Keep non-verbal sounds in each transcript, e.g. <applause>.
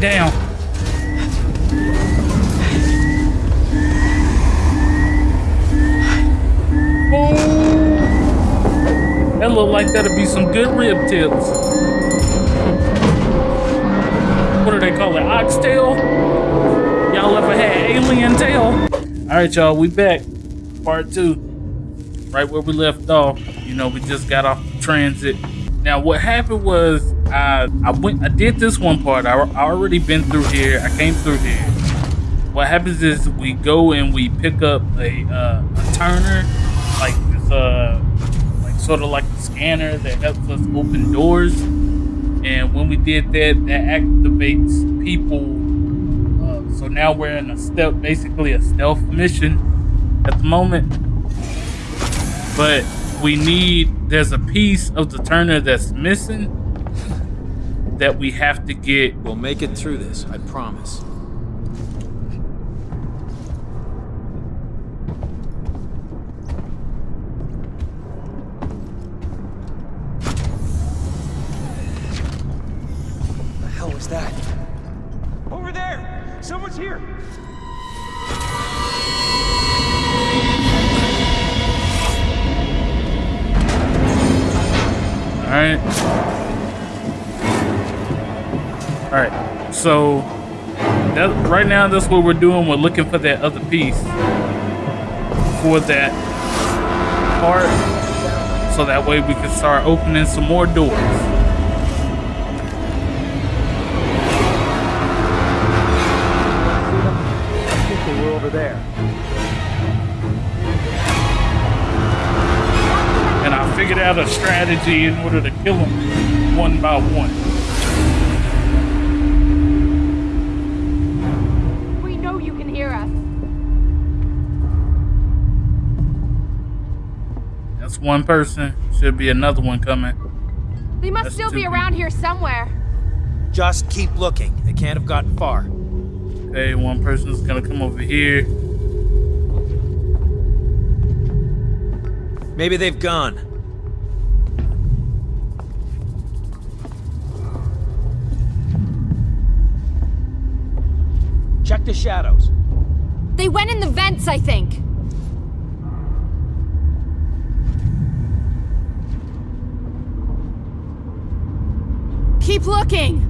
down. Oh, that look like that'll be some good rib tips. What do they call it? Oxtail? Y'all ever had alien tail? All right, y'all, we back. Part two. Right where we left off. You know, we just got off transit. Now, what happened was I I went I did this one part. I, I already been through here. I came through here. What happens is we go and we pick up a uh, a tuner, like this uh like sort of like a scanner that helps us open doors. And when we did that, that activates people. Uh, so now we're in a stealth, basically a stealth mission at the moment. But we need there's a piece of the tuner that's missing that we have to get. We'll make it through this, I promise. The hell was that? Over there! Someone's here! All right. All right. So that right now, that's what we're doing. We're looking for that other piece for that part, so that way we can start opening some more doors. There. And I figured out a strategy in order to kill them one by one. One person. Should be another one coming. They must That's still two be around here somewhere. Just keep looking. They can't have gotten far. Okay, one person's gonna come over here. Maybe they've gone. Check the shadows. They went in the vents, I think. Keep looking.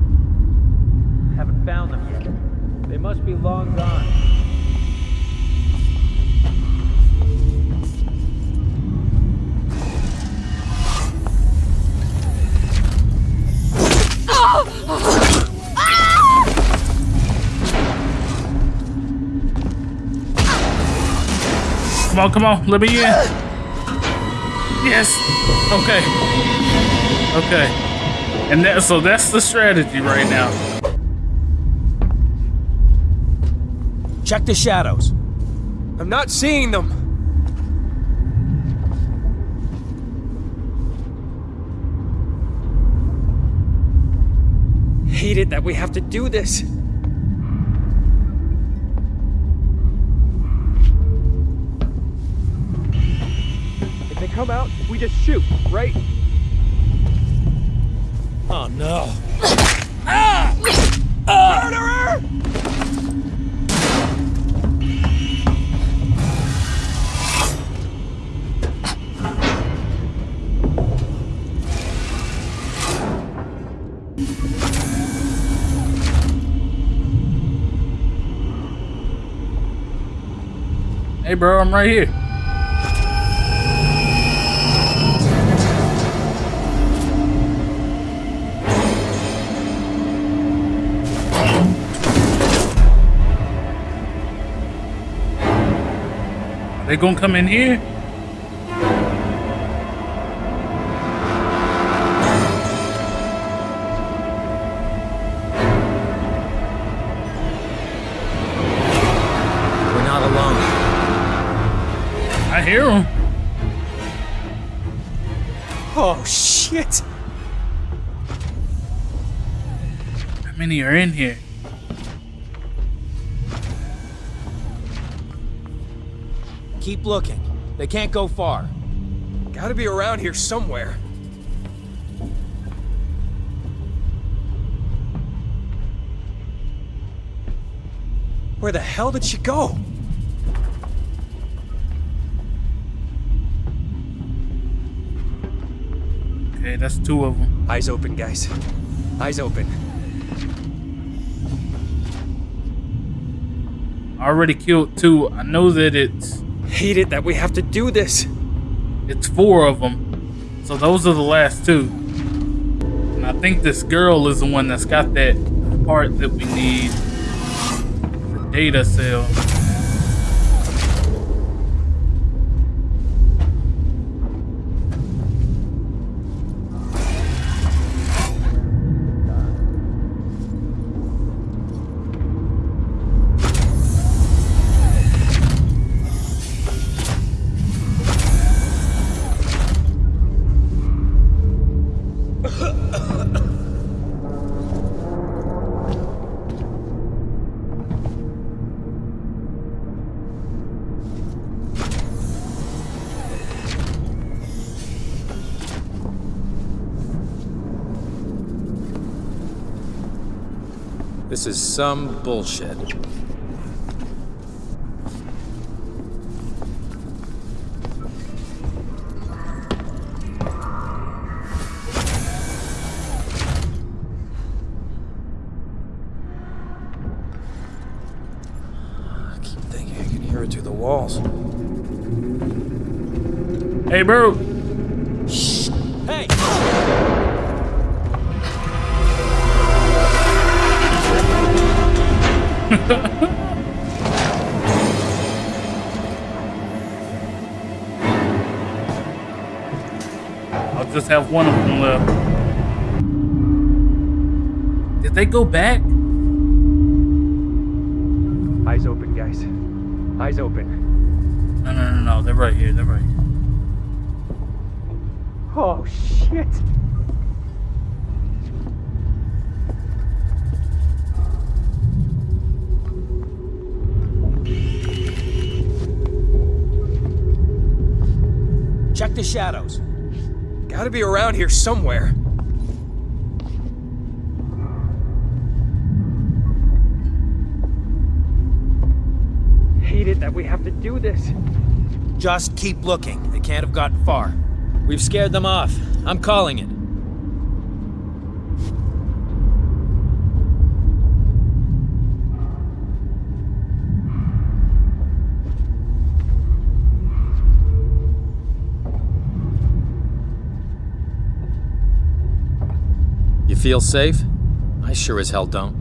Haven't found them yet. They must be long gone. Come on, come on, let me in. Yes. Okay. Okay. And that so that's the strategy right now. Check the shadows. I'm not seeing them. Hate it that we have to do this. If they come out, we just shoot, right? Oh no. Murderer! Hey bro, I'm right here. They gonna come in here? We're not alone. I hear them. Oh, shit! How many are in here? Keep looking. They can't go far. Gotta be around here somewhere. Where the hell did she go? Okay, that's two of them. Eyes open, guys. Eyes open. I already killed two. I know that it's Hate it that we have to do this. it's four of them. So those are the last two. And I think this girl is the one that's got that part that we need. The data cell. Some bullshit. I keep thinking I can hear it through the walls. Hey, bro. I'll just have one of them left. Did they go back? Eyes open, guys. Eyes open. No, no, no, no. They're right here. They're right here. Oh, shit. Check the shadows. Gotta be around here somewhere. Hate it that we have to do this. Just keep looking. They can't have gotten far. We've scared them off. I'm calling it. You feel safe? I sure as hell don't.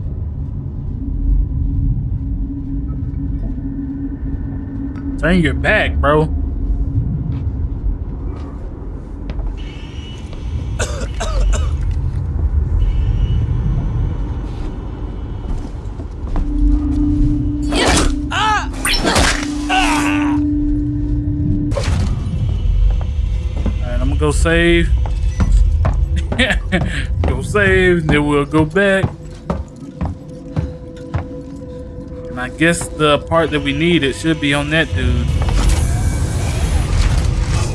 Turn your back, bro. <coughs> Go save. <laughs> save, then we'll go back. And I guess the part that we need, it should be on that dude.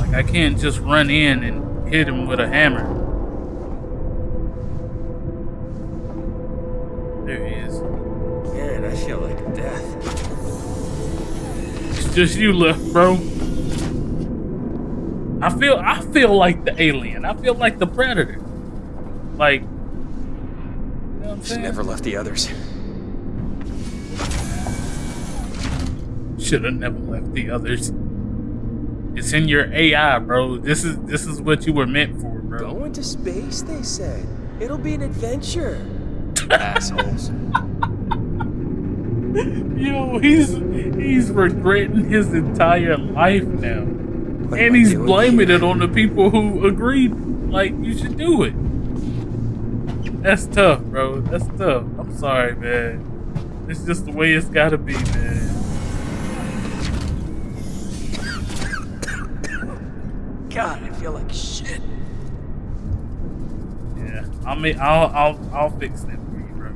Like, I can't just run in and hit him with a hammer. There he is. Man, I feel like death. It's just you left, bro. I feel I feel like the alien. I feel like the predator. Like you know what I'm She saying? never left the others. Should have never left the others. It's in your AI, bro. This is this is what you were meant for, bro. Going to space, they said. It'll be an adventure. Assholes. <laughs> Yo, he's he's regretting his entire life now. What and he's blaming here? it on the people who agreed like you should do it. That's tough, bro. That's tough. I'm sorry, man. It's just the way it's gotta be, man. God, I feel like shit. Yeah. I mean I'll I'll I'll fix that for you, bro.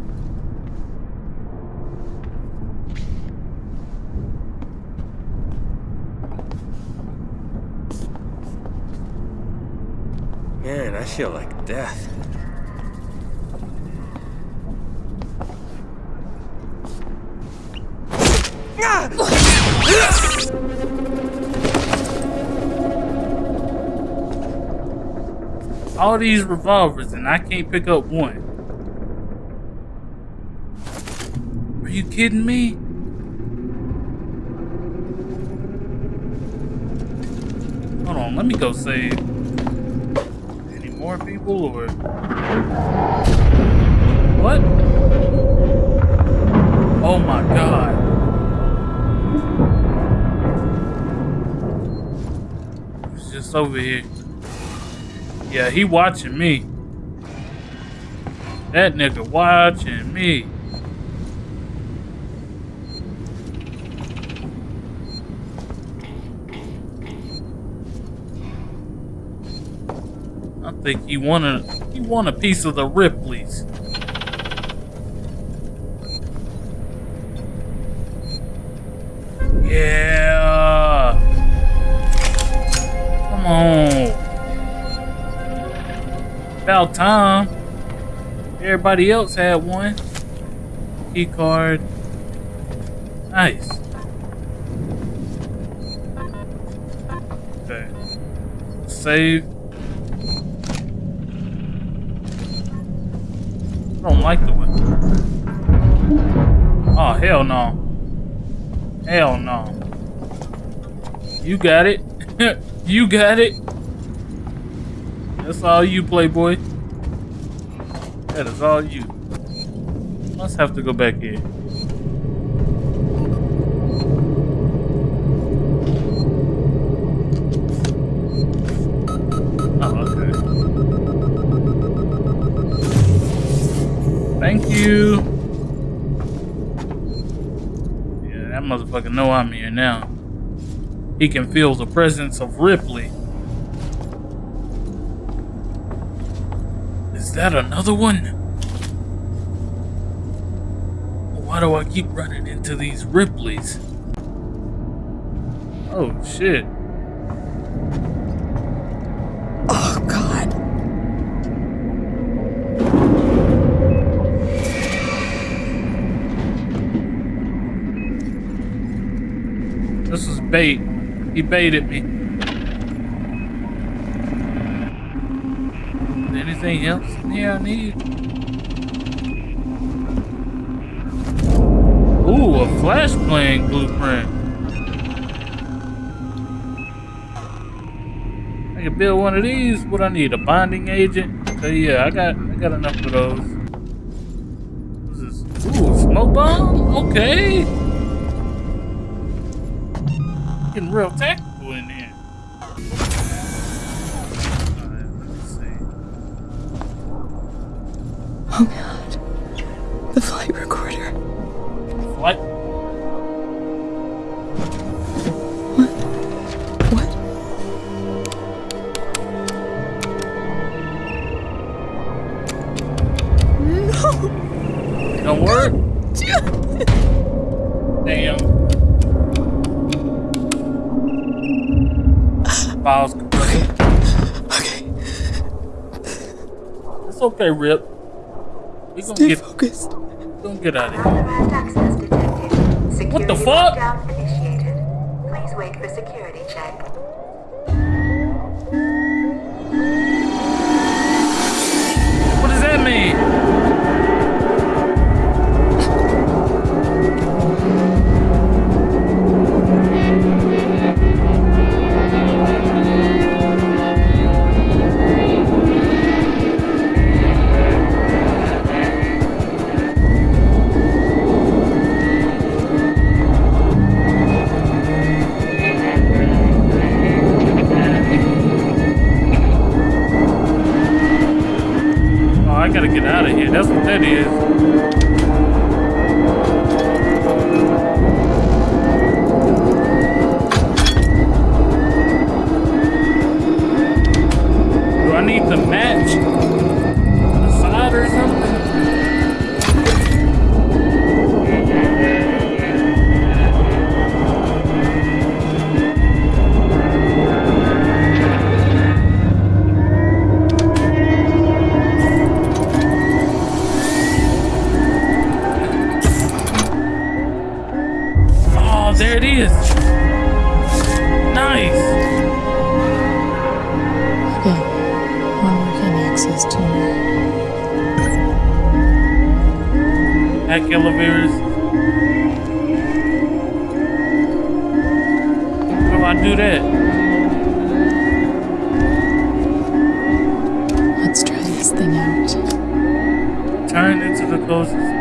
Man, I feel like death. All these revolvers and I can't pick up one. Are you kidding me? Hold on, let me go save. Any more people or what? Oh my god. Over here. Yeah, he watching me. That nigga watching me. I think he want a he want a piece of the Ripley's. Yeah. About time. Everybody else had one. Key card. Nice. Okay. Save. I don't like the way. Oh hell no. Hell no. You got it. <laughs> you got it. That's all you, Playboy. That is all you. Must have to go back in. Oh, okay. Thank you. Yeah, that motherfucker know I'm here now. He can feel the presence of Ripley. Is that another one? Why do I keep running into these Ripleys? Oh shit. Oh, God. This is bait. He baited me. Anything else in here I need? Ooh, a flashbang blueprint. I can build one of these. What I need? A bonding agent? So yeah, I got I got enough of those. What's this? Ooh, smoke bomb? Okay. Getting real tactical okay, Rip. We gonna stay get focused. gonna get out of here. Unauthorized access detected. Security the fuck? initiated. Please wait for security check. Hack elevators. How do I do that? Let's try this thing out. Turn into the closest.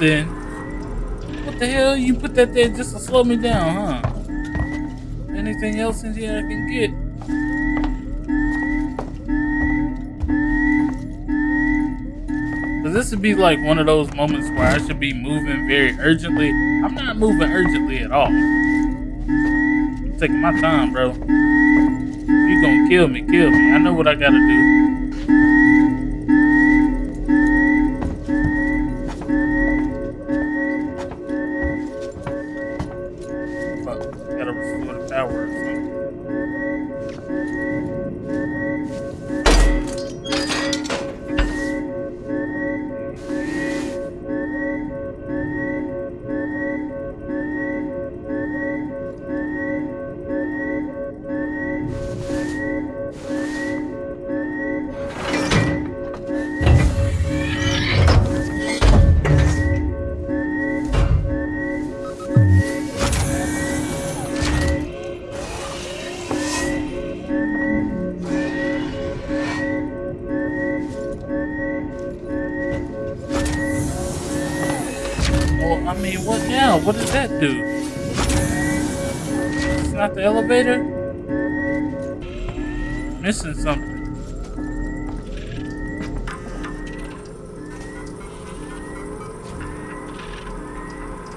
Nothing. What the hell? You put that there just to slow me down, huh? Anything else in here I can get? Cause this would be like one of those moments where I should be moving very urgently. I'm not moving urgently at all. I'm taking my time, bro. You gonna kill me, kill me. I know what I gotta do. Do? It's not the elevator? Missing something.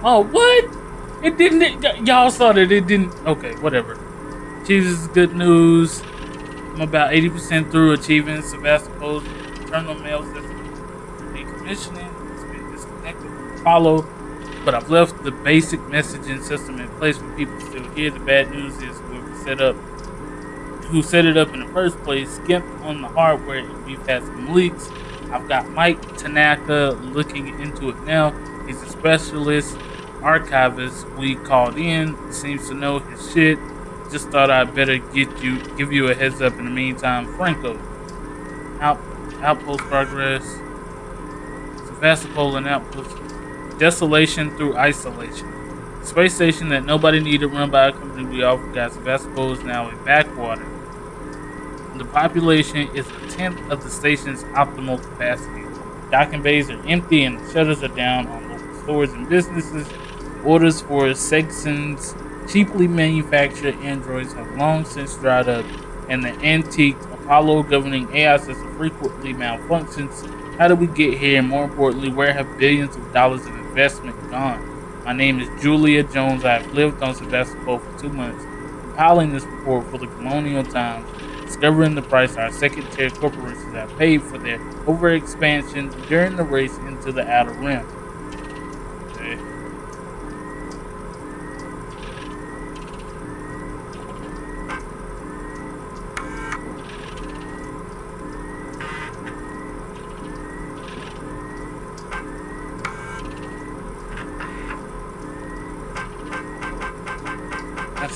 Oh, what? It didn't. y'all saw that it didn't. Okay, whatever. Jesus, good news. I'm about 80% through achieving Sevastopol's internal mail system decommissioning. It's been disconnected Apollo, but I've left the basic messaging system in place for people still hear. The bad news is whoever set up, who set it up in the first place, skimped on the hardware, we've had some leaks. I've got Mike Tanaka looking into it now. He's a specialist archivist we called in. Seems to know his shit. Just thought I'd better get you, give you a heads up. In the meantime, Franco, out, outpost progress. Sevastopol and outpost. Desolation through isolation. Space station that nobody needed run by a company we all forgot. Sevastopol is now a backwater. The population is a tenth of the station's optimal capacity. Docking bays are empty and shutters are down on local stores and businesses. Orders for Seegson's cheaply manufactured androids have long since dried up, and the antique Apollo governing AI system frequently malfunctions. How did we get here? And more importantly, where have billions of dollars of investment gone? My name is Julia Jones. I have lived on Sevastopol for two months, compiling this report for the colonial times, discovering the price our second-tier corporations have paid for their overexpansion during the race into the outer rim.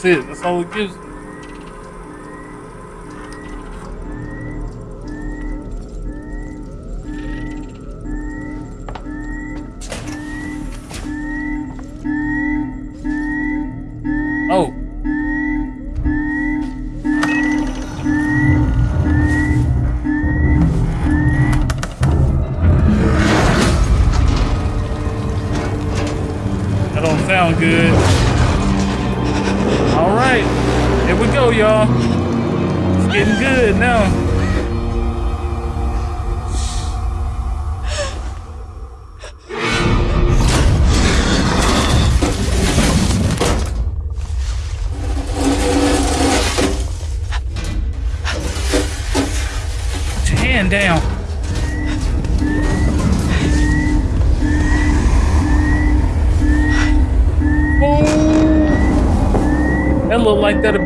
It. That's all it gives. me. Oh. Sound good. All right, here we go, y'all. It's getting good now.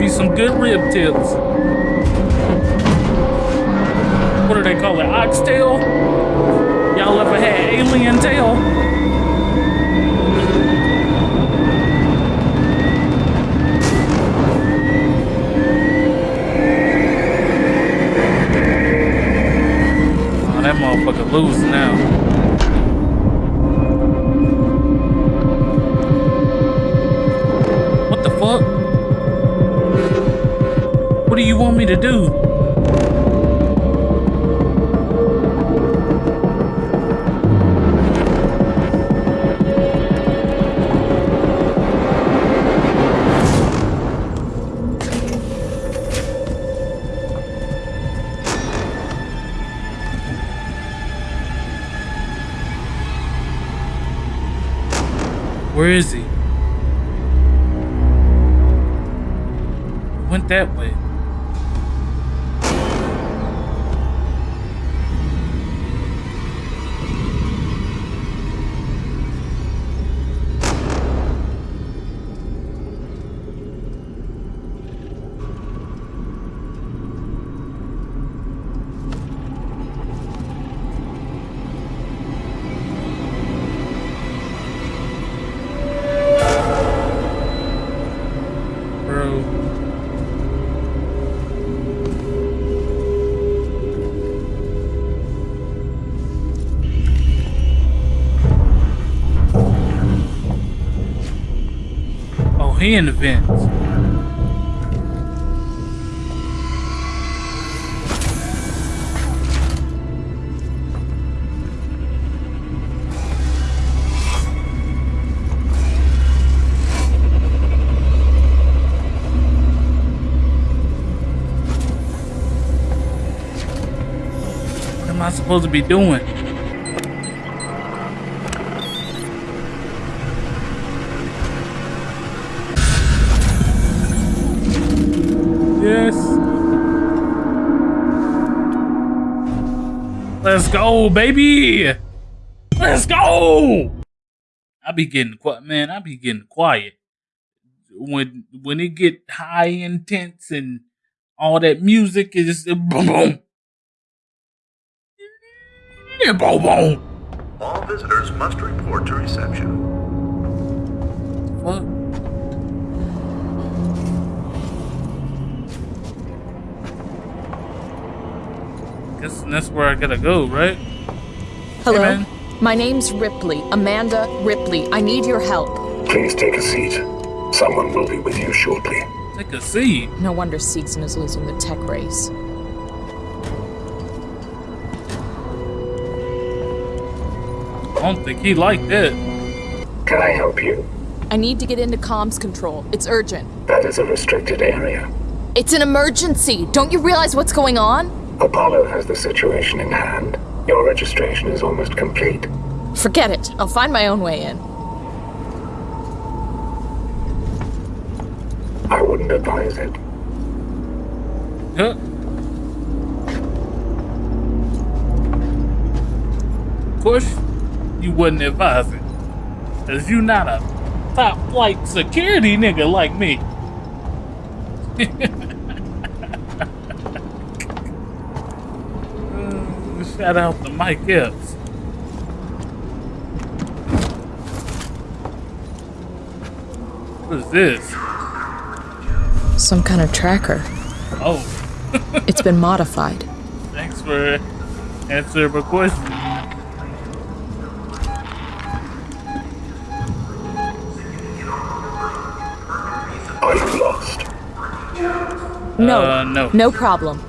Some good rib tips. Where is he? Went that way. He in the vents. What am I supposed to be doing? Let's go, baby. Let's go. I be getting quiet, man. I be getting quiet when when it get high intense and all that music is just boom boom. Yeah, boom boom. All visitors must report to reception. Fuck. Guess that's where I gotta go, right? Hello? man. My name's Ripley. Amanda Ripley. I need your help. Please take a seat. Someone will be with you shortly. Take a seat. No wonder Seegson is losing the tech race. I don't think he liked it. Can I help you? I need to get into comms control. It's urgent. That is a restricted area. It's an emergency. Don't you realize what's going on? Apollo has the situation in hand. Your registration is almost complete. Forget it. I'll find my own way in. I wouldn't advise it. Huh? Of course, you wouldn't advise it. Cause you not a top flight security nigga like me. <laughs> Uh, Shout out to Mike Epps. What is this? Some kind of tracker. Oh, <laughs> It's been modified. thanks for answering my question. Are you lost? No, Uh, no. no problem.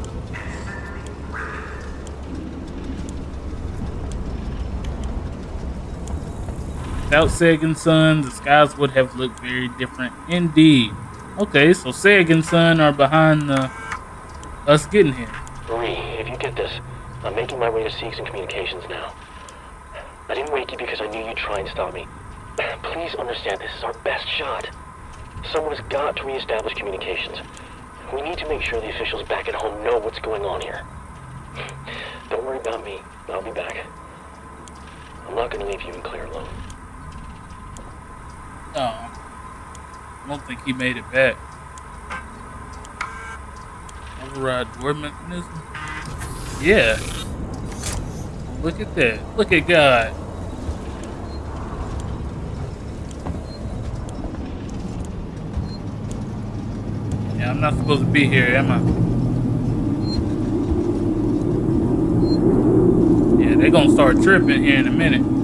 Without Seegson, the skies would have looked very different indeed. Okay, so Seegson are behind us getting here. Marie, if you get this, I'm making my way to Seegson Communications now. I didn't wake you because I knew you'd try and stop me. <clears throat> Please understand this is our best shot. Someone has got to reestablish communications. We need to make sure the officials back at home know what's going on here. <clears throat> Don't worry about me. I'll be back. I'm not going to leave you and Claire alone. Oh, I don't think he made it back. Override door mechanism? Yeah. Look at that. Look at God. Yeah, I'm not supposed to be here, am I? Yeah, they're gonna start tripping here in a minute.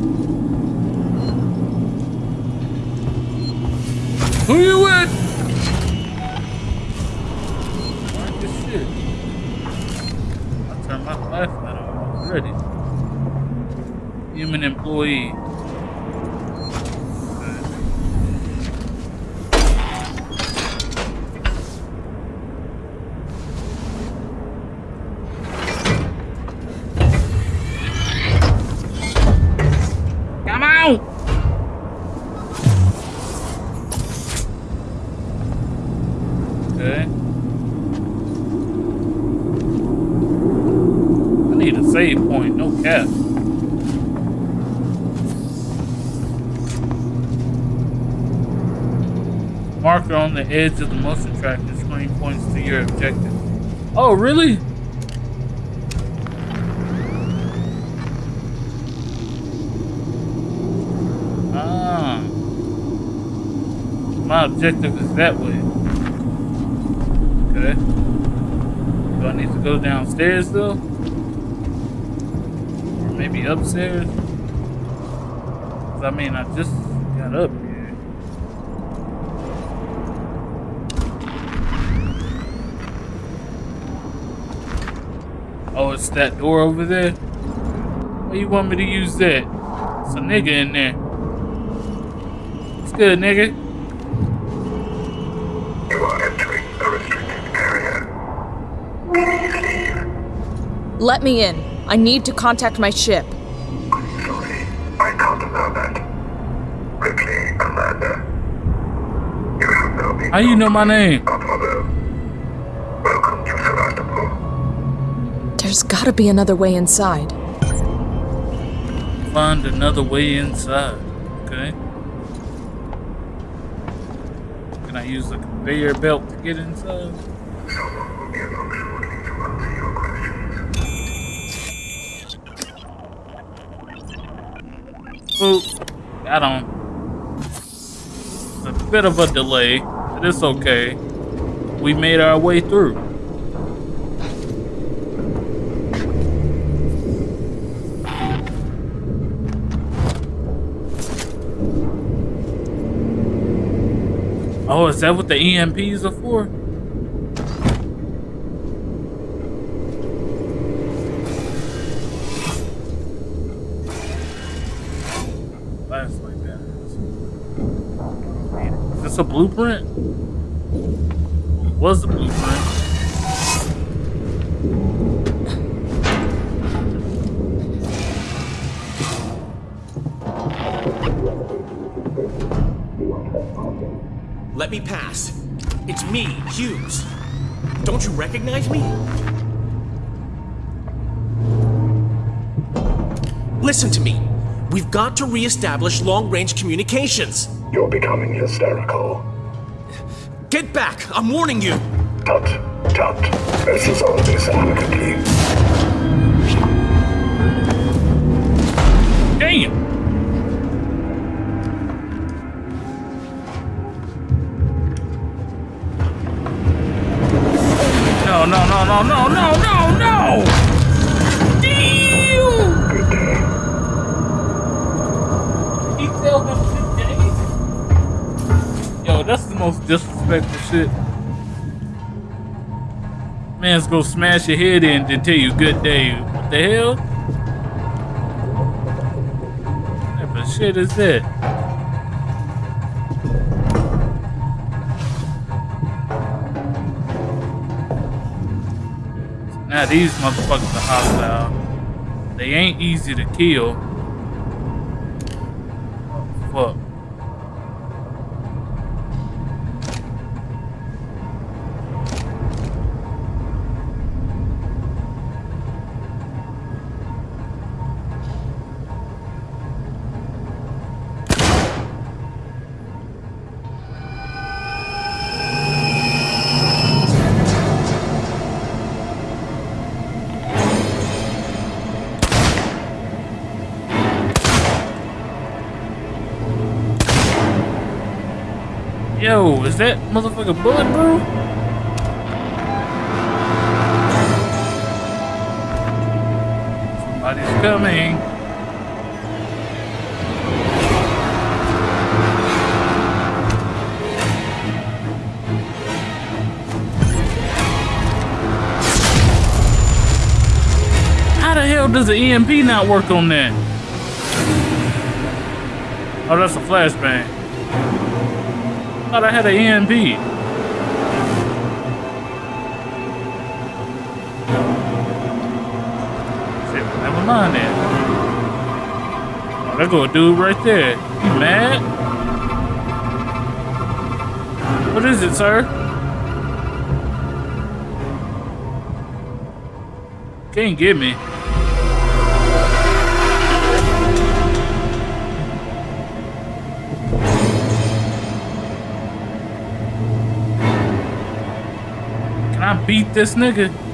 Who you with? This shit. I turned my flashlight on already. Human employee. Come on! Okay. I need a save point, no cap. Marker on the edge of the motion tracker screen points to your objective. Oh, really? Ah. My objective is that way. Okay. Do I need to go downstairs though? Or maybe upstairs? I mean, I just got up here. Oh, it's that door over there? Why you want me to use that? It's a nigga in there. It's good, nigga. You are entering a restricted area. Please leave. Let me in. I need to contact my ship. Sorry, I can't allow that. Ripley, Commander. You have now been How you know my name? There's gotta be another way inside. Find another way inside. Okay. Can I use the conveyor belt to get inside? Oop. Got on. It's a bit of a delay, but it's okay. We made our way through. Oh, is that what the EMPs are for? Flashlight batteries. Is this a blueprint? Was the blueprint? Me, Hughes. Don't you recognize me? Listen to me. We've got to re-establish long-range communications. You're becoming hysterical. Get back! I'm warning you! Tut, tut. This is all this amicably. No, no, no! Damn! Good day. He? Yo, that's the most disrespectful shit. Man's gonna smash your head in and tell you good day. What the hell? What type of shit is that? Now these motherfuckers are hostile. They ain't easy to kill. Motherfucker bullet, bro? Somebody's coming. How the hell does the EMP not work on that? Oh, that's a flashbang. thought I had an EMP. Never mind then. There go dude right there. You mad? What is it, sir? Can't get me. Can I beat this nigga?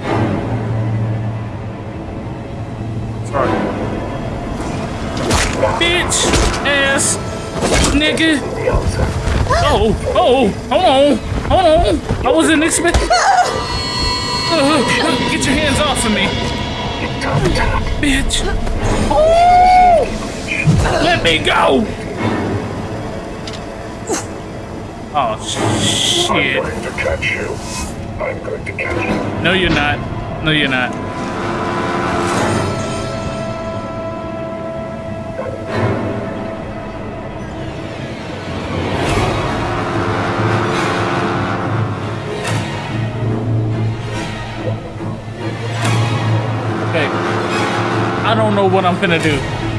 Nigga. Oh, oh, hold on, hold on. I wasn't expecting. Uh, get your hands off of me, bitch. Oh, let me go. Oh shit. I'm going to catch you. I'm going to catch you. No, you're not. No, you're not. Don't know what I'm gonna do.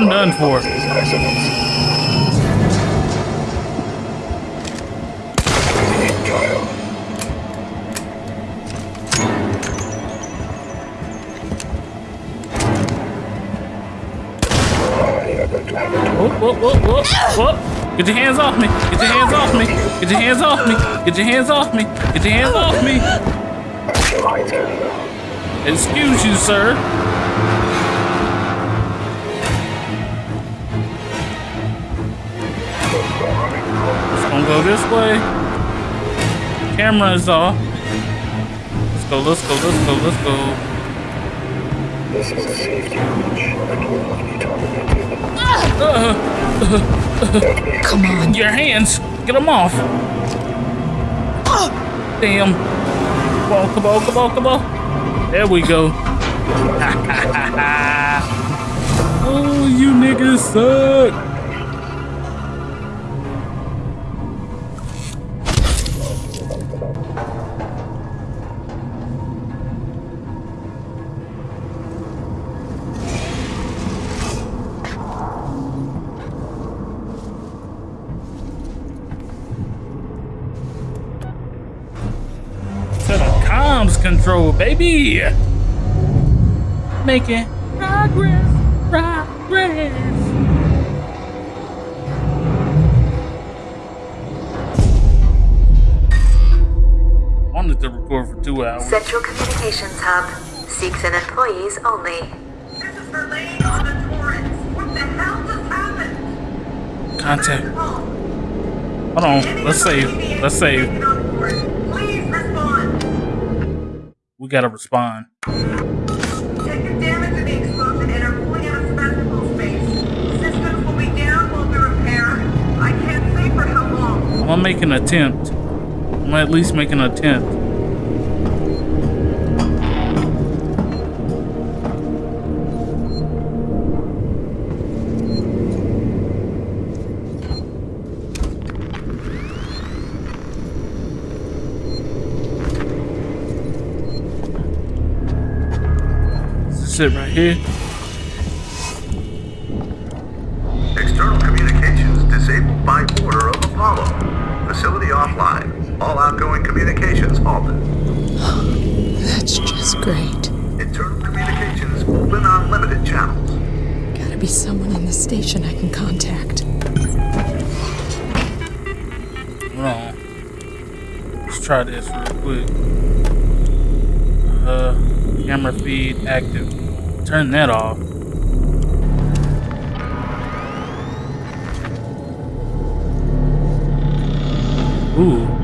I'm done for. Whoop, whoop, whoop, whoop. Get your hands off me. Get your hands off me. Get your hands off me. Get your hands off me. Get your hands off me. Excuse you, sir. Go this way. Camera is off. Let's go, let's go, let's go, let's go. This is a safety breach and will not be terminated. <laughs> Come on. Your hands! Get them off! Damn. Come on, come on, come on, come on. There we go. <laughs> oh, you niggas suck. Comms baby. Making progress, progress. Wanted to record for two hours. Central Communications Hub. Seegson employees only. This is for laying on the Torrens. What the hell just happened? Contact. Hold on. Let's save. Let's save. For how long. I'm gonna make an attempt. I'm gonna at least make an attempt. Is it right here? External communications disabled by order of Apollo. Facility offline. All outgoing communications halted. <gasps> That's just great. Internal communications open on limited channels. Gotta be someone in the station I can contact. Hold. Let's try this real quick. Uh, camera feed active. Turn that off. Ooh.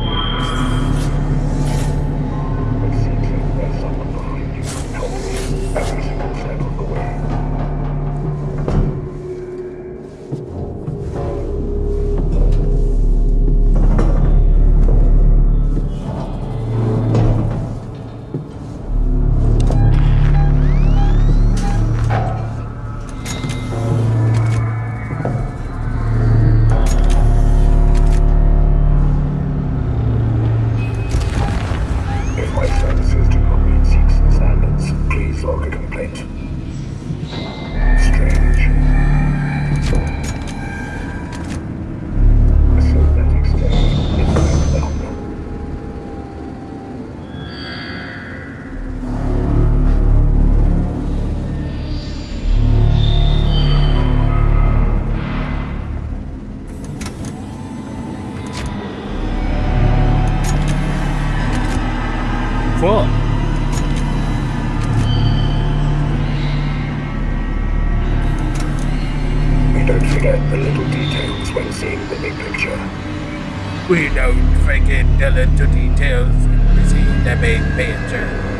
We don't forget the little details. We see the big picture.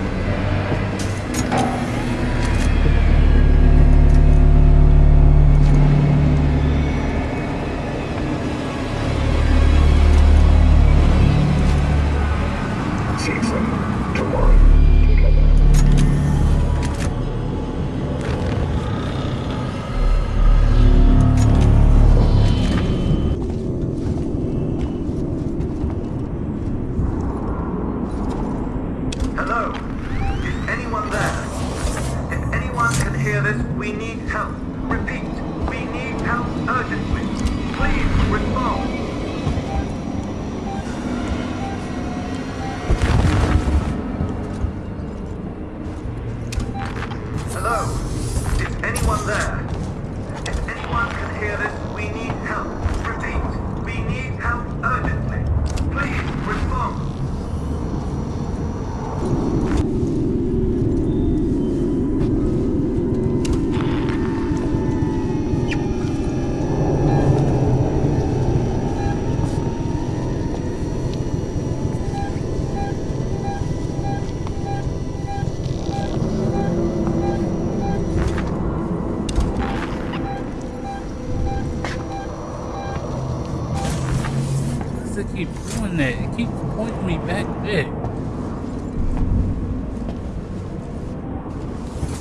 Keep doing that? It keeps pointing me back there.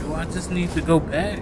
Do I just need to go back?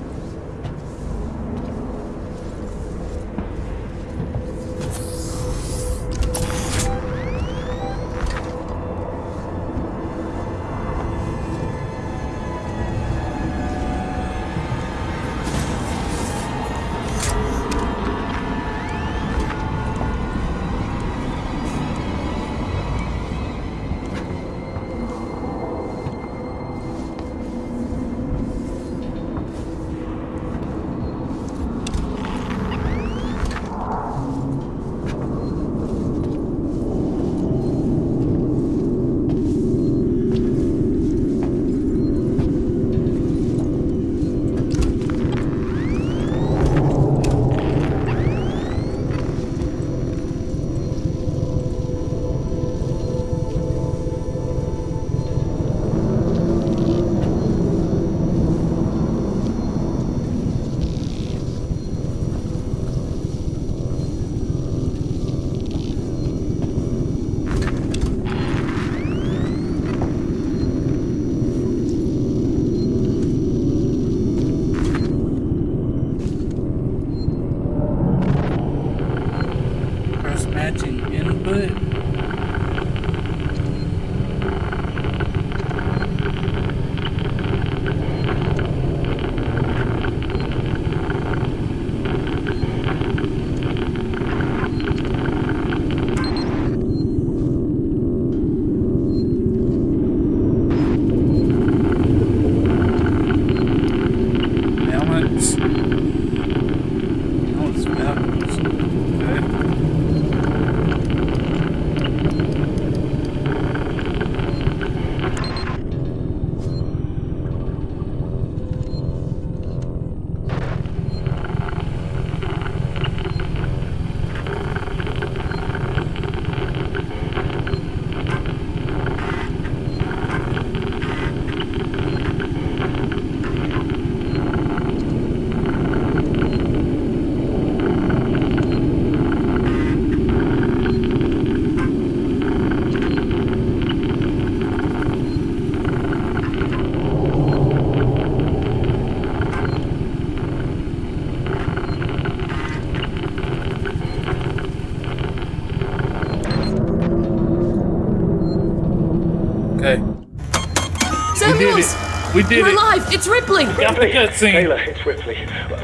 We did You're it. alive! It's Ripley! Got the. Taylor, it's Ripley.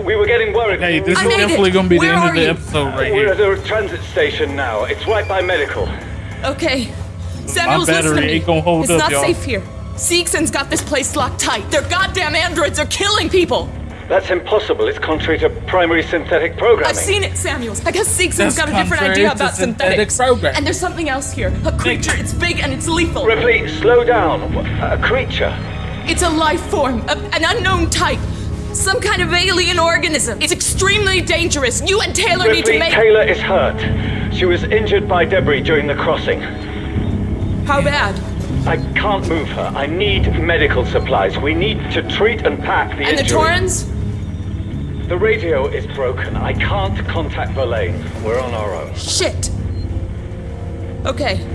We were getting worried. Hey, this I is made it. definitely gonna be Where the end are of the you? episode right We're here. at a transit station now. It's right by medical. Okay. Samuels, battery listen to me. ain't gonna hold it's up, not y'all. safe here. Seegson's got this place locked tight. They're goddamn androids. They're killing people. That's impossible. It's contrary to primary synthetic programming. I've seen it, Samuels. I guess Seegson's That's got a different idea about synthetic synthetics. program. And there's something else here. A creature. It's big and it's lethal. Ripley, slow down. A creature. It's a life form, a, an unknown type. Some kind of alien organism. It's extremely dangerous. You and Taylor need to make. Taylor is hurt. She was injured by debris during the crossing. How bad? I can't move her. I need medical supplies. We need to treat and pack the And the injury. Torrens? The radio is broken. I can't contact Verlaine. We're on our own. Shit. Okay.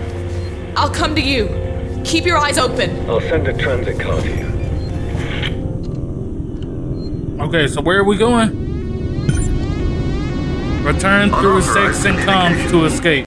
I'll come to you. Keep your eyes open. I'll send a transit car to you. Okay, so where are we going? Return through Seegson comms to escape.